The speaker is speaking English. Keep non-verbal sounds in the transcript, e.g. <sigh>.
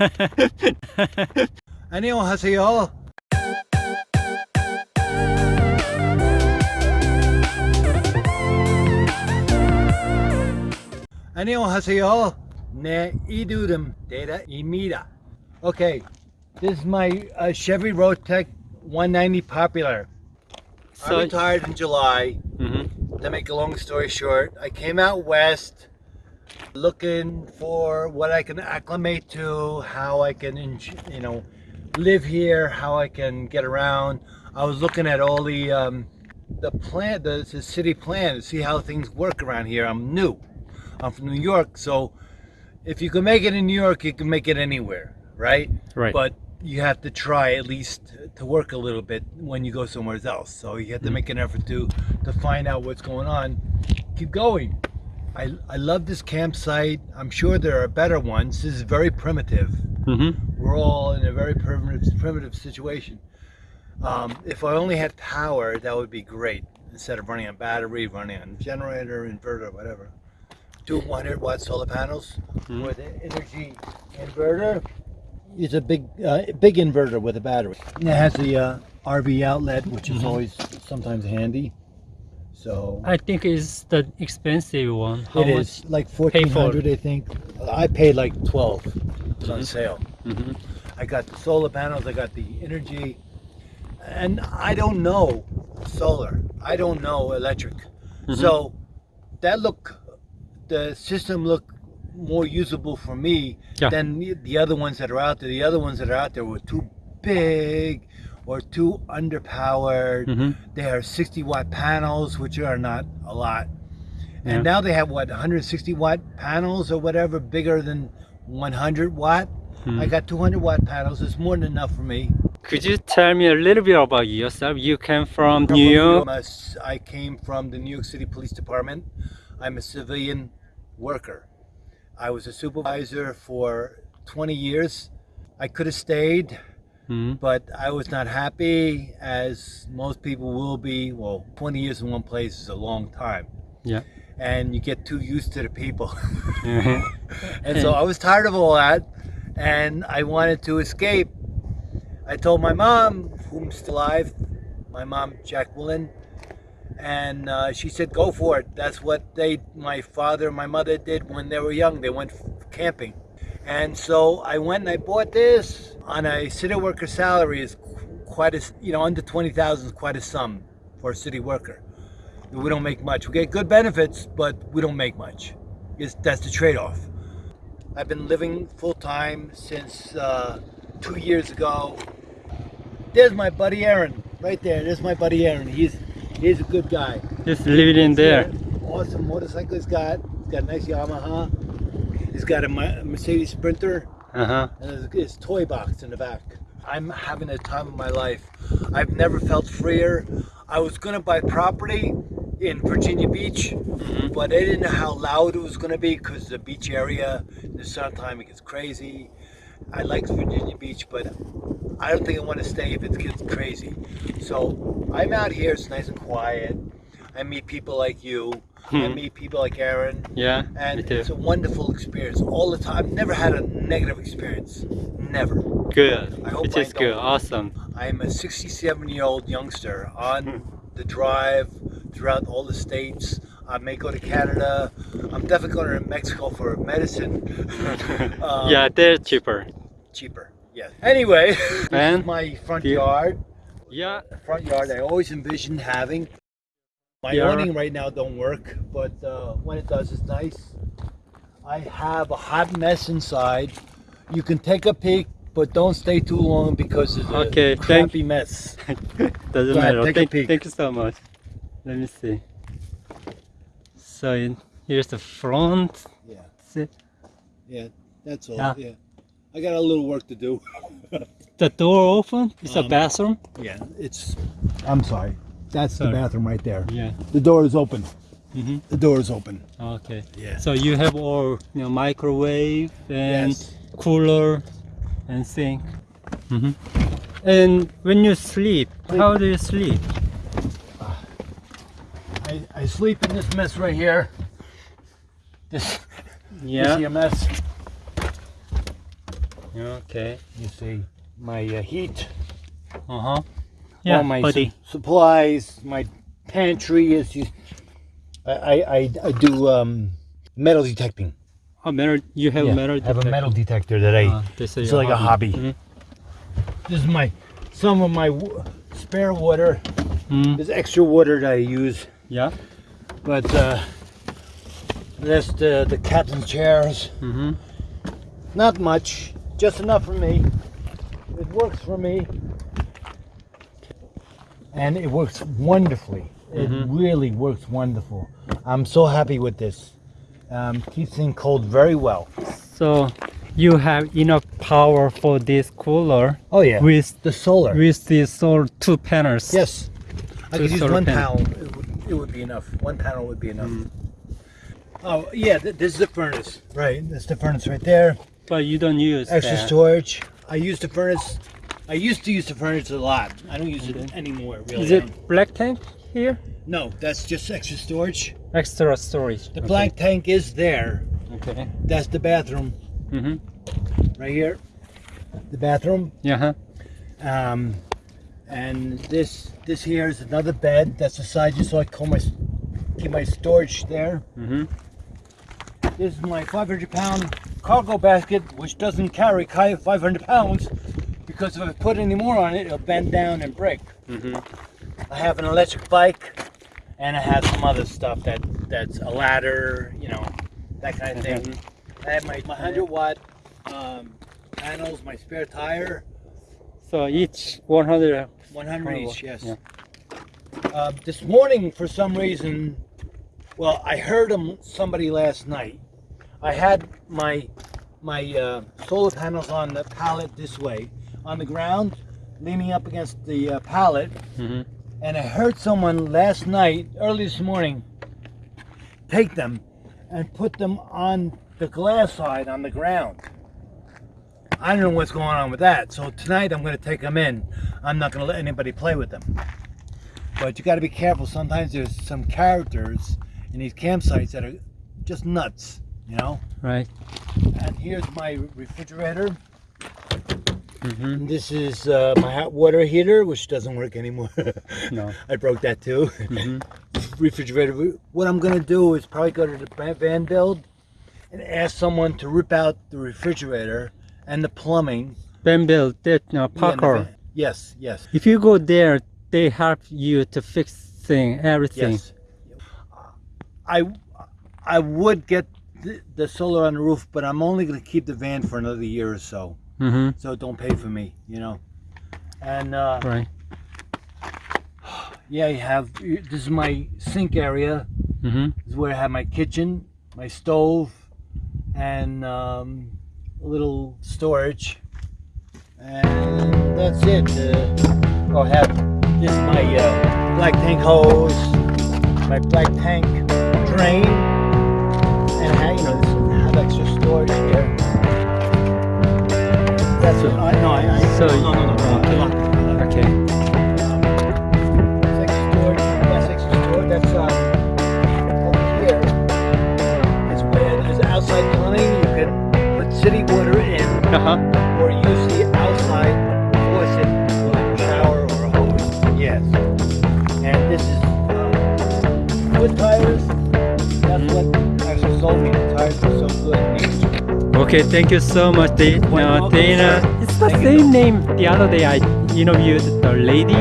<laughs> 안녕하세요. 안녕하세요. 내 이름은 imida. Okay, this is my uh, Chevy Roadtrek 190 Popular. So I retired in July. Mm -hmm. To make a long story short, I came out west looking for what I can acclimate to, how I can, you know, live here, how I can get around. I was looking at all the um, the plan, the, the city plan to see how things work around here. I'm new. I'm from New York, so if you can make it in New York, you can make it anywhere, right? Right. But you have to try at least to work a little bit when you go somewhere else. So you have to make an effort to to find out what's going on. Keep going. I, I love this campsite. I'm sure there are better ones. This is very primitive. Mhm. We're all in a very primitive primitive situation. Um, if I only had power, that would be great. Instead of running on battery, running on generator, inverter, whatever. Two 100 watt solar panels Mhm. with an energy inverter. It's a big uh, big inverter with a battery. And it has the uh, RV outlet, which is Mhm. always sometimes handy. So I think it's the expensive one. How it much? is like fourteen hundred, I think. I paid like twelve. It was on sale. Mhm. I got the solar panels. I got the energy, and I don't know solar. I don't know electric. Mhm. So that look, the system looked more usable for me Yeah. than the- the other ones that are out there. The other ones that are out there were too big or too underpowered. Mhm. They are 60 watt panels, which are not a lot. And Yeah. now they have what 160 watt panels or whatever, bigger than 100 watt. I Mhm. got 200 watt panels. It's more than enough for me. Could you tell me a little bit about yourself? You came from I'm New from York. I'm a s- I came from the New York City Police Department. I'm a civilian worker. I was a supervisor for 20 years. I could have stayed, Mhm. but I was not happy, as most people will be. Well, 20 years in one place is a long time. Yeah. And you get too used to the people. Mhm. <laughs> and so I was tired of all that, and I wanted to escape. I told my mom, whom's still alive, my mom Jacqueline, and uh, she said, "Go for it." That's what they, my father, and my mother did when they were young. They went camping, and so I went and I bought this on a city worker salary. is quite a, you know, under twenty thousand is quite a sum for a city worker. We don't make much. We get good benefits, but we don't make much. It's, that's the trade-off. I've been living full time since uh, two years ago. There's my buddy Aaron, right there. There's my buddy Aaron. He's he's a good guy. Just leave it in there. Awesome motorcycle he's got. He's got a nice Yamaha. He's got a Mercedes Sprinter Uh huh. and his, his toy box in the back. I'm having the time of my life. I've never felt freer. I was gonna buy property in Virginia Beach, Mhm. but I didn't know how loud it was gonna be because the beach area in the summertime it gets crazy. I like Virginia Beach, but I don't think I want to stay if it gets crazy. So I'm out here. It's nice and quiet. I meet people like you. I Hmm. meet people like Aaron Yeah. and it's a wonderful experience all the time. I've never had a negative experience. Never. Good. I hope It I is good. Awesome. I'm a 67 year old youngster on the drive throughout all the states. I may go to Canada. I'm definitely going to Mexico for medicine. <laughs> Um, yeah, they're cheaper. Cheaper. Yes. Anyway, <laughs> is my front yard. Yeah. Front yard. I always envisioned having. My Yeah. awning right now don't work, but uh, when it does, it's nice. I have a hot mess inside. You can take a peek, but don't stay too long because it's a Okay, thank- crappy mess. <laughs> Doesn't Go ahead, matter. take a thank, peek. thank you so much. Let me see. So in, here's the front. Yeah, See, yeah, that's all. Yeah. Yeah, I got a little work to do. <laughs> The door open. It's a Um, bathroom. yeah, it's. I'm sorry. That's Sorry. the bathroom right there. Yeah. The door is open. hmm The door is open. Okay. Yeah. So you have all you know microwave and Yes. cooler and sink. hmm And when you sleep, how do you sleep? I, I sleep in this mess right here. This. <laughs> You Yeah. see a mess? Okay. You see my uh, heat, Uh huh. Yeah, all my buddy. su- supplies, my pantry is. You, I, I, I, I do um, metal detecting. Oh, metal. You have Yeah, metal. I have a metal detector that I. Ah, this is it's your like a hobby. Mhm. This is my some of my w- spare water. Mm, There's extra water that I use, Yeah. but uh, that's the the captain's chairs. Mm-hmm. Not much, just enough for me. It works for me. And it works wonderfully. It Mhm. really works wonderful. I'm so happy with this. Um, keeps things cold very well. So you have enough power for this cooler Oh yeah. with the solar. with the solar two panels. yes. I could use one panel. It would, it would be enough. One panel would be enough. Oh yeah, th- this is the furnace. Right. That's the furnace right there. But you don't use Extra that. storage. I use the furnace. I used to use the furnace a lot. I don't use it anymore. Really. Is it black tank here? No, that's just extra storage. Extra storage. The black tank is there. Okay. That's the bathroom Mm-hmm. right here. The bathroom. Yeah. Huh? Um, and this this here is another bed. That's the side just so I can my keep my storage there. Mm-hmm. This is my 500 pound cargo basket, which doesn't carry 500 pounds because if I put any more on it, it'll bend down and break. Mm-hmm. I have an electric bike, and I have some other stuff that that's a ladder, you know, that kind of thing. I have my, my 100 watt um, panels, my spare tire, So each 100. 100 Oh, each, yes. yeah. Uh, this morning, for some reason, well, I heard them somebody last night. I had my my uh, solar panels on the pallet this way, on the ground, leaning up against the uh, pallet, Mm-hmm. and I heard someone last night, early this morning, take them and put them on the glass side on the ground. I don't know what's going on with that. So tonight I'm going to take them in. I'm not going to let anybody play with them. But you got to be careful. Sometimes there's some characters in these campsites that are just nuts, you know. Right. And here's my refrigerator. Mm-hmm. This is uh, my hot water heater, which doesn't work anymore. <laughs> No. I broke that too. Mm-hmm. <laughs> refrigerator. What I'm gonna do is probably go to the Van- van build and ask someone to rip out the refrigerator and the plumbing. Ben Bill, that uh, Yeah, the Parker. van- Yes, yes, If you go there, they help you to fix thing, everything. yes. I I would get the, the solar on the roof, but I'm only gonna keep the van for another year or so. Mm-hmm. So don't pay for me, you know. And uh, Right. yeah, you have this is my sink area. Mm-hmm. This is where I have my kitchen, my stove, and um, a little storage. And that's it. Uh, I'll have this is my uh, black tank hose, my black tank drain, and I have, you know, this, I have extra storage here. So no, no, no, no, okay. I locked it. I locked it. Okay. That's extra. That's extra storage. That's uh, over here. It's where there's outside plumbing. You can put city water in, Uh-huh. or Okay, thank you so much, Da- Quite uh, Dana. It's the Thank you. same name. The other day I interviewed the lady.